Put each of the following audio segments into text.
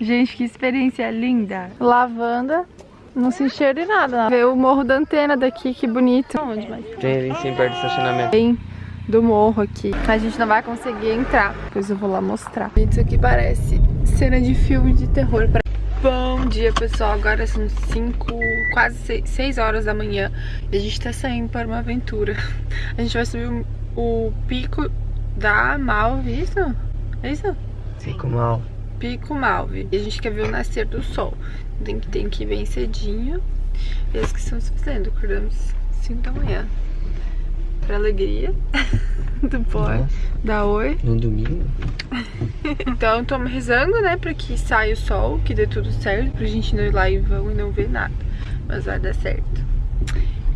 Gente, que experiência linda. Lavanda, não se enxerga de nada. Vê o morro da antena daqui, que bonito. Onde mais? Tem ali sim, perto do estacionamento. Tem do morro aqui. A gente não vai conseguir entrar. Depois eu vou lá mostrar. Isso aqui parece cena de filme de terror. Bom dia, pessoal. Agora são 5, quase 6 horas da manhã. E a gente tá saindo para uma aventura. A gente vai subir o, o pico da Malve, isso? É isso? Pico Mal. Pico Malve. E a gente quer ver o nascer do sol. Tem que, tem que ir bem cedinho. E é isso que estamos fazendo. Acordamos 5 da manhã. Pra alegria do boy, Nossa. da oi. No domingo? Então estamos rezando, né, pra que saia o sol, que dê tudo certo, pra gente não ir lá em vão e não ver nada. Mas vai dar certo.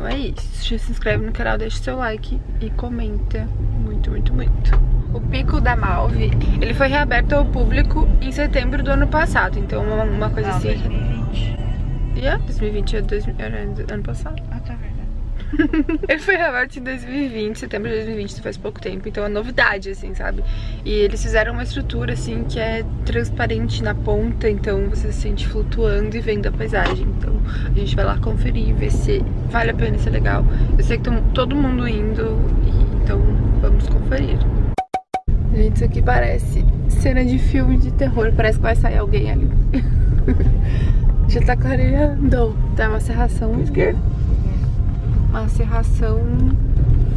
Então é isso. Já se inscreve no canal, deixa o seu like e comenta muito, muito, muito. O Pico da Malve, ele foi reaberto ao público em setembro do ano passado. Então uma, uma coisa assim... 2020. E é, 2020 é dois, era ano passado. Ele foi reaberto em 2020, setembro de 2020, faz pouco tempo, então é novidade, assim, sabe? E eles fizeram uma estrutura, assim, que é transparente na ponta, então você se sente flutuando e vendo a paisagem. Então a gente vai lá conferir, ver se vale a pena, se é legal. Eu sei que todo mundo indo, e, então vamos conferir. Gente, isso aqui parece cena de filme de terror, parece que vai sair alguém ali. Já tá clareando. Tá uma serração Esquerda. Uma serração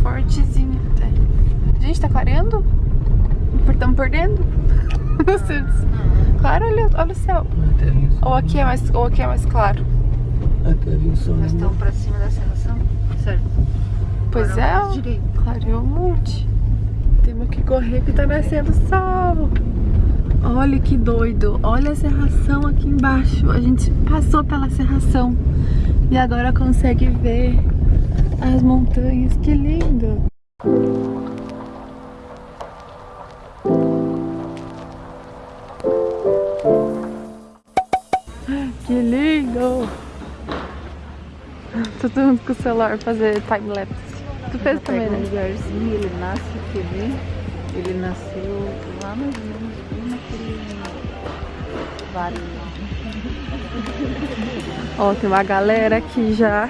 fortezinha até. Gente, tá clareando? Estamos perdendo? Claro, olha, olha o céu. Sol. Ou aqui é mais, ou aqui é mais claro. Até viu o sol. Nós estamos pra cima da serração? Sério. Pois Agora é, mais ó, direito. clareou um monte. Temos que correr que tá nascendo sol. Olha que doido. Olha a serração aqui embaixo. A gente passou pela serração. E agora consegue ver as montanhas. Que lindo. Que lindo! Todo mundo com o celular fazer time-lapse. Tu fez também, um né? lugarzinho, ele nasce aqui, Ele nasceu lá mais ou menos naquele vale. Ó, tem uma galera aqui já.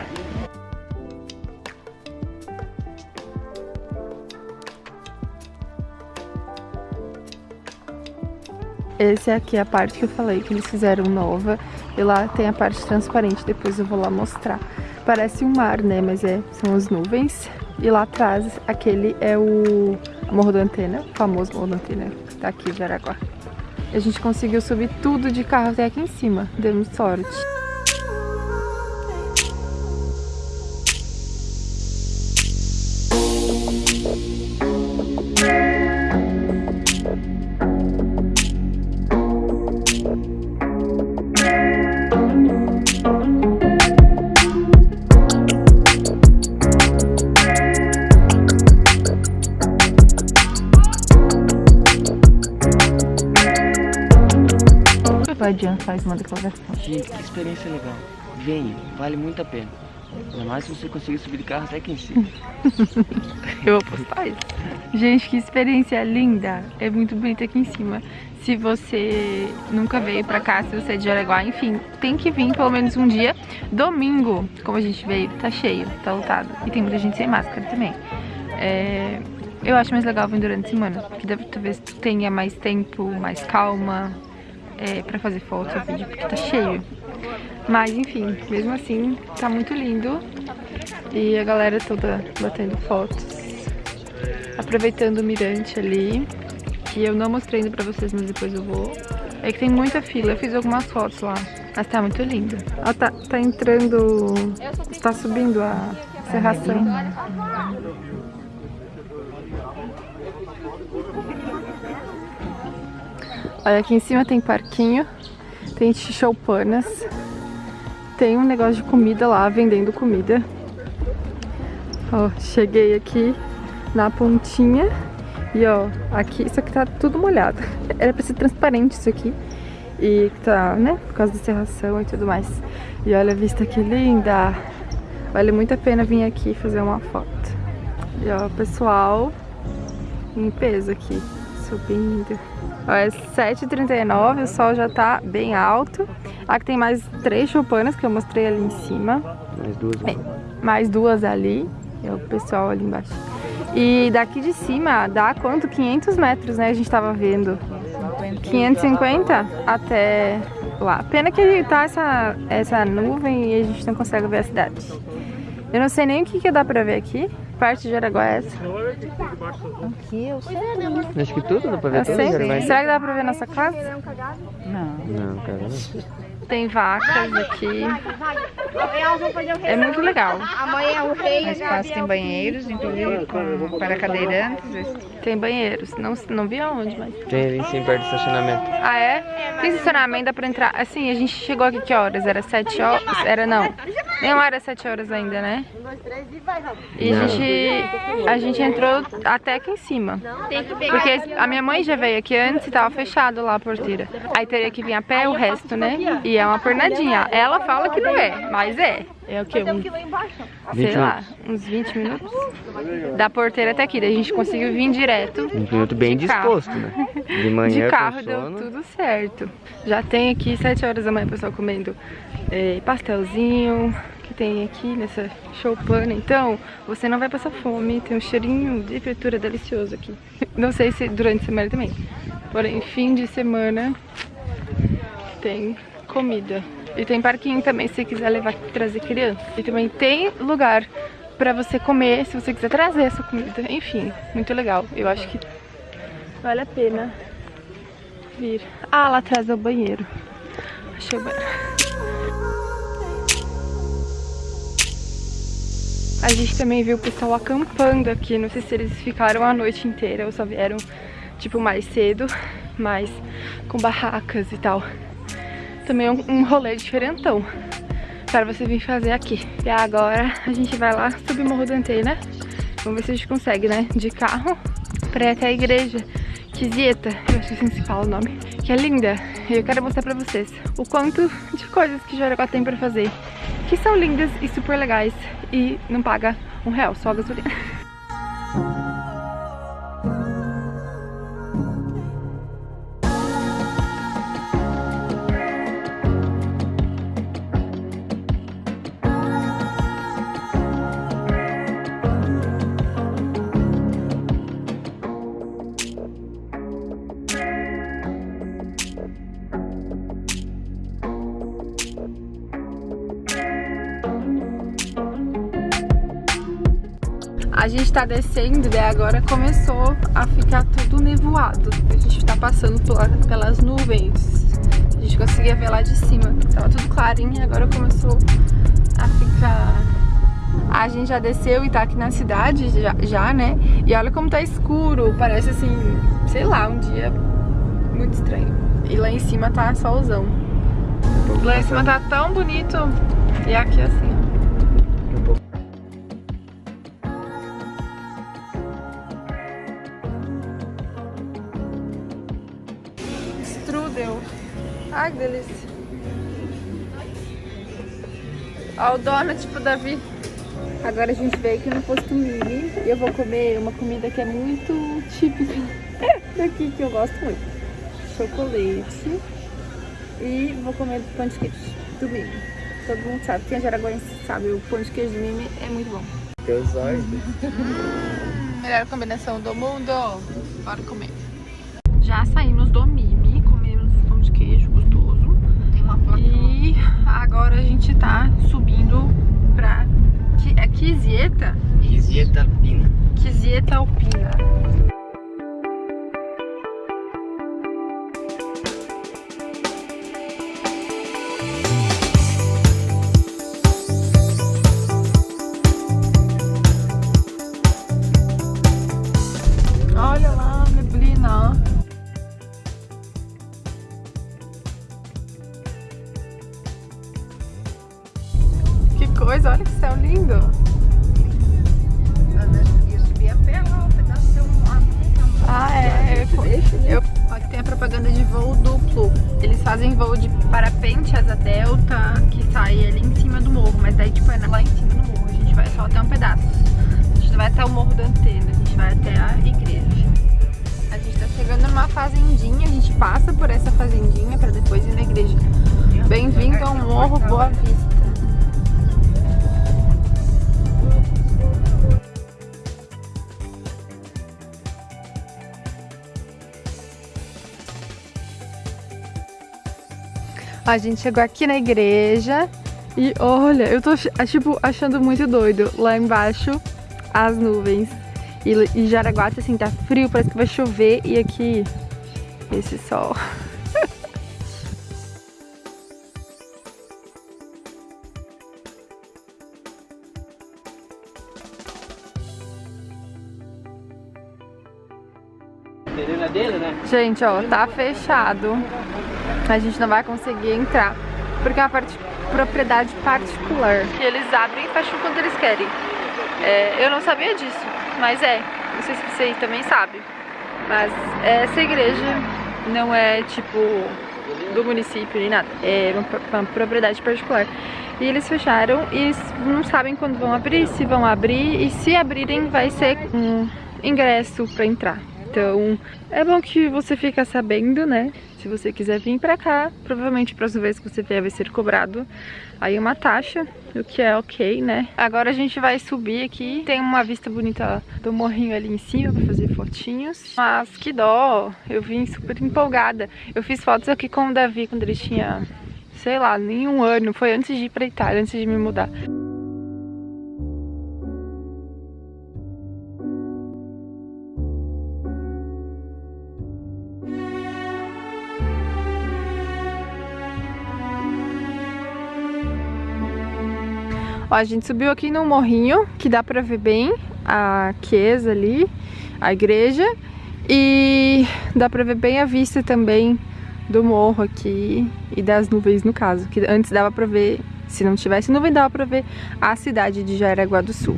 Esse aqui é a parte que eu falei que eles fizeram nova. E lá tem a parte transparente, depois eu vou lá mostrar. Parece um mar, né? Mas é, são as nuvens. E lá atrás, aquele é o Morro da Antena, o famoso Morro da Antena, que tá aqui em Jaraguá. A gente conseguiu subir tudo de carro até aqui em cima. Demos sorte. Gente, que experiência legal. Venha, vale muito a pena. Ainda mais se você conseguir subir de carro até aqui em cima. Eu vou postar isso. Gente, que experiência linda. É muito bonito aqui em cima. Se você nunca veio pra cá, se você é de Jaraguá, enfim, tem que vir pelo menos um dia. Domingo, como a gente veio, tá cheio, tá lotado. E tem muita gente sem máscara também. É, eu acho mais legal vir durante a semana, que deve- talvez tu tenha mais tempo, mais calma é, pra fazer foto vídeo, porque tá cheio. Mas enfim, mesmo assim, tá muito lindo. E a galera toda batendo fotos. Aproveitando o mirante ali. Que eu não mostrei ainda pra vocês, mas depois eu vou. É que tem muita fila, eu fiz algumas fotos lá. Mas tá muito lindo. Ó, tá, tá entrando. Tá subindo a serração. Olha, aqui em cima tem parquinho, tem choupanas, tem um negócio de comida lá, vendendo comida. Ó, cheguei aqui na pontinha e ó, aqui, isso aqui tá tudo molhado. Era pra ser transparente isso aqui. E tá, né, por causa da serração e tudo mais. E olha a vista que linda! Vale muito a pena vir aqui fazer uma foto. E ó, pessoal em peso aqui. Lindo. Ó, é 7h39, o sol já tá bem alto. Aqui tem mais três choupanas que eu mostrei ali em cima. Mais duas. É, mais duas ali. É o pessoal ali embaixo. E daqui de cima dá quanto? 500 metros, né? A gente tava vendo. 550 até lá. Pena que tá essa, essa nuvem e a gente não consegue ver a cidade. Eu não sei nem o que, que dá pra ver aqui. Parte de Araguá é essa. Aqui eu sei. Acho que tudo dá pra ver Eu tudo, sei. Jaraguá. Será que dá pra ver nossa casa? Não. Não, cara, não. Tem vacas aqui. É muito legal. Amanhã o rei Mas espaço tem banheiros, inclusive com, para cadeirantes. Tem banheiros. Não, não vi aonde, mas... Tem ali em cima perto do estacionamento. Ah, é? Tem estacionamento, dá pra entrar. Assim, a gente chegou aqui que horas? Era 7 horas? Era não. Nem era 7 horas ainda, né? E a gente, a gente entrou até aqui em cima. Porque a minha mãe já veio aqui antes e tava fechado lá a porteira. Aí teria que vir a pé o resto, né? E é uma pernadinha. Ela fala que não é, mas é. É o que? Um, sei 20 lá, uns 20 minutos. Da porteira até aqui. Daí a gente conseguiu vir direto. Um minuto bem carro. disposto, né? De manhã De com carro deu tudo certo. Já tem aqui 7 horas da manhã o pessoal comendo eh, pastelzinho que tem aqui nessa choupana. Então, você não vai passar fome. Tem um cheirinho de fritura delicioso aqui. Não sei se durante a semana também. Porém, fim de semana tem comida. E tem parquinho também, se quiser levar, trazer criança. E também tem lugar pra você comer, se você quiser trazer essa comida. Enfim, muito legal. Eu acho que vale a pena vir. Ah, lá atrás é o banheiro. Achei o banheiro. A gente também viu o pessoal acampando aqui. Não sei se eles ficaram a noite inteira ou só vieram, tipo, mais cedo. Mas com barracas e tal. Também é um, um rolê diferentão para você vir fazer aqui. E agora a gente vai lá subir o Morro do né? Vamos ver se a gente consegue, né? De carro pra ir até a igreja Kisieta, eu acho que assim se fala o nome, que é linda. E eu quero mostrar pra vocês o quanto de coisas que Jaraguá tem pra fazer, que são lindas e super legais e não paga um real, só a gasolina. tá descendo e agora começou a ficar tudo nevoado. A gente tá passando pela- pelas nuvens. A gente conseguia ver lá de cima. Tava tudo clarinho e agora começou a ficar... A gente já desceu e tá aqui na cidade já, já, né? E olha como tá escuro. Parece assim, sei lá, um dia muito estranho. E lá em cima tá solzão. Lá em cima tá tão bonito. E aqui assim, Ai, que delícia. Ó, o donut pro Davi. Agora a gente veio aqui no posto mini e eu vou comer uma comida que é muito típica daqui, que eu gosto muito. Chocolate. E vou comer pão de queijo do Mimi. Todo mundo sabe, quem é jaraguense sabe, o pão de queijo do Mimi é muito bom. Teus olhos. Melhor combinação do mundo. Bora comer. Já saímos do Mimi, agora a gente tá subindo pra é Kisieta? Quisieta Pina. Kisieta Alpina. Por essa fazendinha para depois ir na igreja. Bem-vindo ao Morro Boa Vista. A gente chegou aqui na igreja e olha, eu tô tipo achando muito doido. Lá embaixo as nuvens e, e Jaraguá assim tá frio, parece que vai chover e aqui esse sol. Né? Gente, ó, tá fechado. A gente não vai conseguir entrar. Porque é uma parte, propriedade particular. Que eles abrem e fecham quando eles querem. É, eu não sabia disso, mas é. Não sei se você também sabe. Mas essa igreja não é tipo do município nem nada. É uma, propriedade particular. E eles fecharam e não sabem quando vão abrir, se vão abrir. E se abrirem vai ser um ingresso para entrar. Então, é bom que você fica sabendo, né? Se você quiser vir pra cá, provavelmente a próxima vez que você vier vai ser cobrado aí uma taxa, o que é ok, né? Agora a gente vai subir aqui, tem uma vista bonita do morrinho ali em cima pra fazer fotinhos. Mas que dó, eu vim super empolgada. Eu fiz fotos aqui com o Davi quando ele tinha, sei lá, nenhum ano, foi antes de ir pra Itália, antes de me mudar. Ó, a gente subiu aqui no morrinho, que dá pra ver bem a Chiesa ali, a igreja. E dá pra ver bem a vista também do morro aqui e das nuvens no caso. Que antes dava pra ver, se não tivesse nuvem, dava pra ver a cidade de Jaraguá do Sul.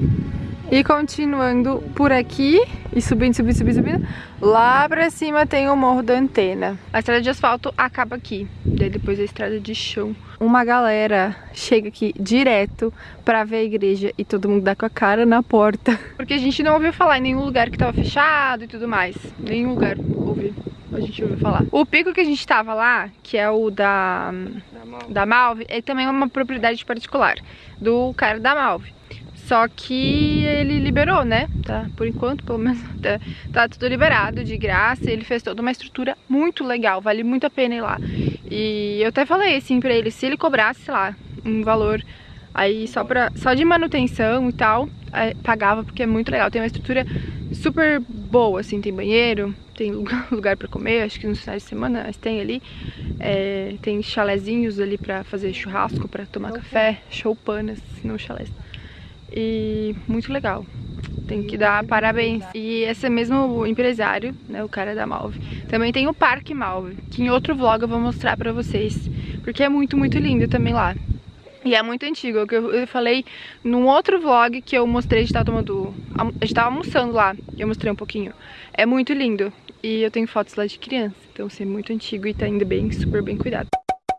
E continuando por aqui, e subindo, subindo, subindo, subindo, lá pra cima tem o Morro da Antena. A estrada de asfalto acaba aqui, daí depois a estrada de chão. Uma galera chega aqui direto pra ver a igreja e todo mundo dá com a cara na porta. Porque a gente não ouviu falar em nenhum lugar que tava fechado e tudo mais. Nenhum lugar ouviu a gente ouviu falar. O pico que a gente tava lá, que é o da, da Malve, é também uma propriedade particular do cara da Malve. Só que ele liberou, né? Tá, por enquanto, pelo menos, tá, tá, tudo liberado de graça. Ele fez toda uma estrutura muito legal, vale muito a pena ir lá. E eu até falei assim pra ele, se ele cobrasse, sei lá, um valor aí só, pra, só de manutenção e tal, pagava, porque é muito legal. Tem uma estrutura super boa, assim, tem banheiro, tem lugar, lugar pra comer, acho que nos finais de semana tem ali. É, tem chalezinhos ali pra fazer churrasco, pra tomar café, choupanas, não chalés e muito legal. Tem que dar parabéns. E esse mesmo empresário, né, o cara da Malve, também tem o Parque Malve, que em outro vlog eu vou mostrar pra vocês, porque é muito, muito lindo também lá. E é muito antigo, é que eu falei num outro vlog que eu mostrei, a gente tava tomando, a gente tava almoçando lá, eu mostrei um pouquinho. É muito lindo, e eu tenho fotos lá de criança, então assim, é muito antigo e tá indo bem, super bem cuidado.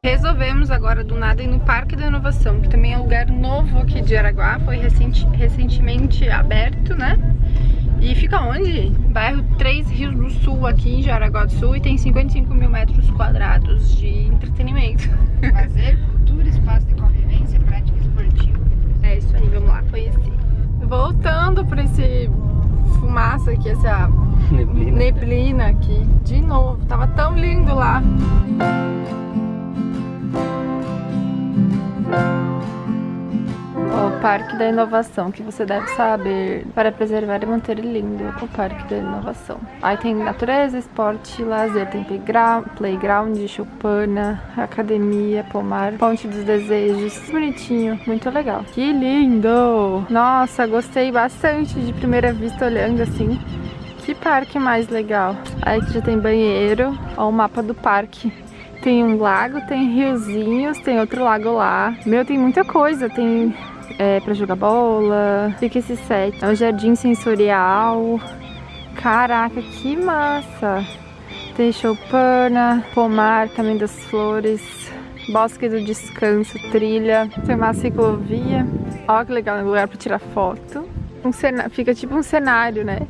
Resolvemos agora do nada ir no Parque da Inovação, que também é um lugar novo aqui de Araguá, foi recenti recentemente aberto, né? E fica onde? Bairro Três Rios do Sul, aqui em Jaraguá do Sul, e tem 55 mil metros quadrados de entretenimento. Fazer cultura, espaço de convivência, prática esportiva. É isso aí, vamos lá conhecer. Voltando para esse fumaça aqui, essa neblina. neblina aqui, de novo, tava tão lindo lá. O Parque da Inovação, que você deve saber para preservar e manter lindo o Parque da Inovação. Aí tem natureza, esporte, lazer, tem playground, playground choupana, academia, pomar, ponte dos desejos. Bonitinho, muito legal. Que lindo! Nossa, gostei bastante de primeira vista olhando assim. Que parque mais legal. Aí aqui já tem banheiro, ó o mapa do parque tem um lago, tem riozinhos, tem outro lago lá. Meu, tem muita coisa. Tem é, pra jogar bola. Fica esse set. É um jardim sensorial. Caraca, que massa! Tem choupana, pomar, caminho das flores, bosque do descanso, trilha. Tem uma ciclovia. Ó que legal, lugar pra tirar foto. Um cena... Fica tipo um cenário, né?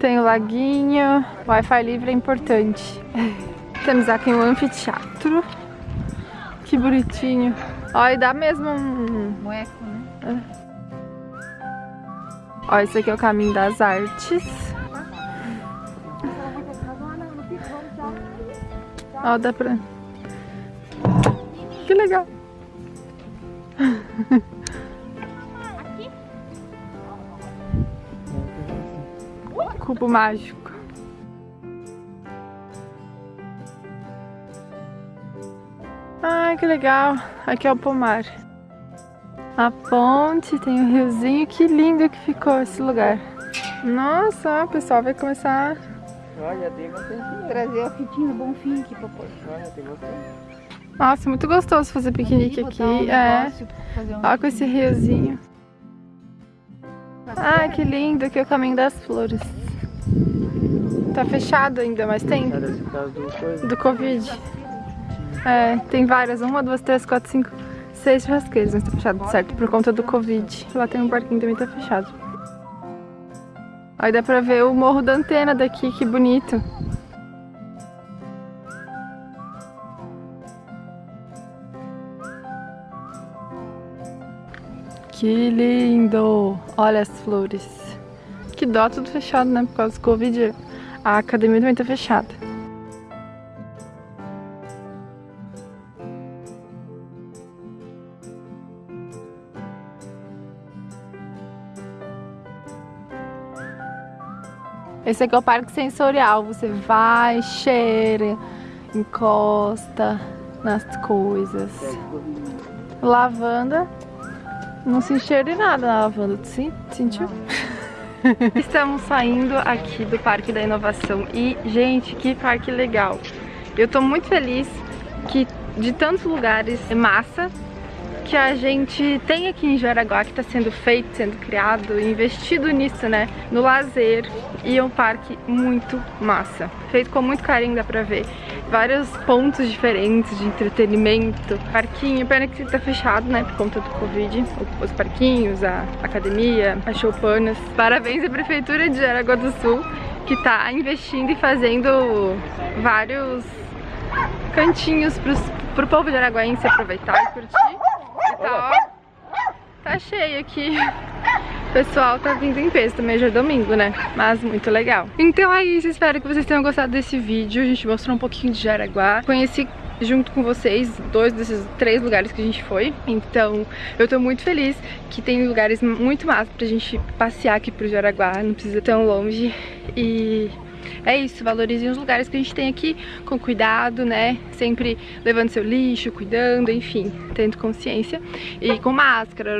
Tem o laguinho. Wi-Fi livre é importante. Temos aqui um anfiteatro. Que bonitinho. E dá mesmo um... Moeco, né? Ó, esse aqui é o caminho das artes. Ó, dá pra... Que legal. Cubo mágico. Ai, que legal. Aqui é o pomar. A ponte, tem um riozinho. Que lindo que ficou esse lugar. Nossa, o pessoal vai começar... Olha, tem bastante. Trazer a fitinha bom fim aqui pra pôr. Olha, tem bastante. Nossa, muito gostoso fazer piquenique aqui. Um É. um- Ó, com esse riozinho. Ah, que lindo. Aqui é o caminho das flores. Tá fechado ainda, mas tem. Do. Do Covid. É, tem várias. Uma, duas, três, quatro, cinco, seis churrasqueiros. Mas tá fechado, certo? Por conta do Covid. Lá tem um parquinho também tá fechado. Aí dá pra ver o morro da antena daqui, que bonito. Que lindo! Olha as flores. Que dó, tudo fechado, né? Por causa do Covid. A academia também tá fechada. Esse aqui é o parque sensorial. Você vai, cheira, encosta nas coisas. Lavanda. Não se cheira de nada na lavanda. Sim- sentiu? Estamos saindo aqui do Parque da Inovação e, gente, que parque legal. Eu tô muito feliz que de tantos lugares é massa que a gente tem aqui em Jaraguá que está sendo feito, sendo criado, investido nisso, né? No lazer e é um parque muito massa. Feito com muito carinho, dá pra ver. Vários pontos diferentes de entretenimento. Parquinho, pena que tá fechado, né? Por conta do Covid. Os parquinhos, a academia, as choupanas. Parabéns à Prefeitura de Jaraguá do Sul que tá investindo e fazendo vários cantinhos pros, pro povo de Araguaense aproveitar e curtir. Tá, tá cheio aqui. O pessoal tá vindo em peso, também já é domingo, né? Mas muito legal. Então é isso, espero que vocês tenham gostado desse vídeo. A gente mostrou um pouquinho de Jaraguá. Conheci junto com vocês dois desses três lugares que a gente foi. Então eu tô muito feliz que tem lugares muito massa pra gente passear aqui pro Jaraguá. Não precisa ir tão longe. E é isso, valorizem os lugares que a gente tem aqui com cuidado, né? Sempre levando seu lixo, cuidando, enfim, tendo consciência e com máscara,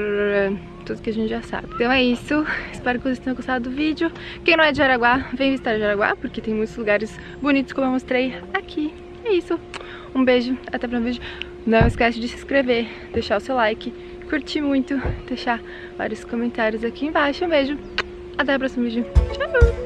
tudo que a gente já sabe. Então é isso, espero que vocês tenham gostado do vídeo. Quem não é de Jaraguá, vem visitar Jaraguá, porque tem muitos lugares bonitos como eu mostrei aqui. É isso, um beijo, até o próximo vídeo. Não esquece de se inscrever, deixar o seu like, curtir muito, deixar vários comentários aqui embaixo. Um beijo, até o próximo vídeo. Tchau!